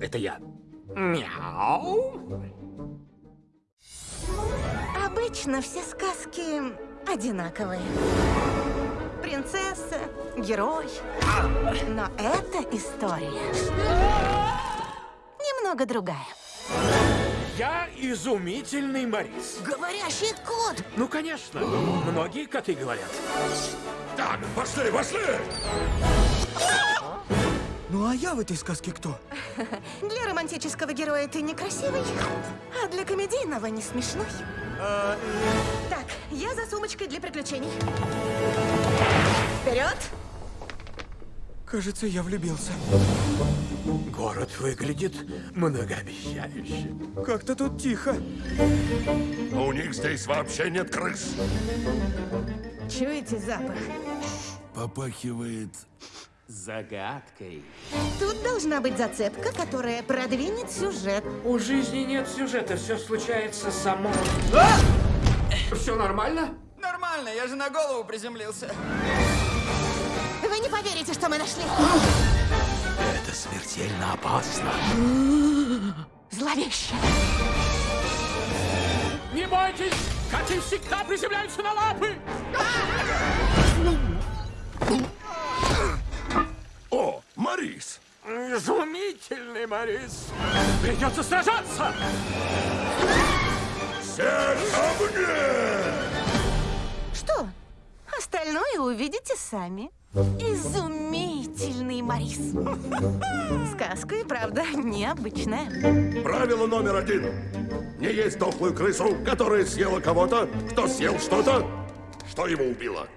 Это я. Мяу. Обычно все сказки одинаковые. Принцесса, герой. Но эта история немного другая. Я изумительный Морис. Говорящий кот! Ну, конечно. Многие коты говорят. Так, пошли, пошли! А я в этой сказке кто? Для романтического героя ты некрасивый, а для комедийного не смешной. Так, я за сумочкой для приключений. Вперед! Кажется, я влюбился. Город выглядит многообещающе. Как-то тут тихо. А у них здесь вообще нет крыс. Чуете запах? Попахивает... Загадкой. Тут должна быть зацепка, которая продвинет сюжет. У жизни нет сюжета, все случается само. Все нормально? Нормально, я же на голову приземлился. Вы не поверите, что мы нашли. Это смертельно опасно. Зловеще. Не бойтесь! Коты всегда приземляются на лапы! Изумительный Морис! Придется сражаться! Все ко мне! Что? Остальное увидите сами. Изумительный Морис. Сказка и правда необычная. Правило номер один. Не есть дохлую крысу, которая съела кого-то, кто съел что-то, что его убило.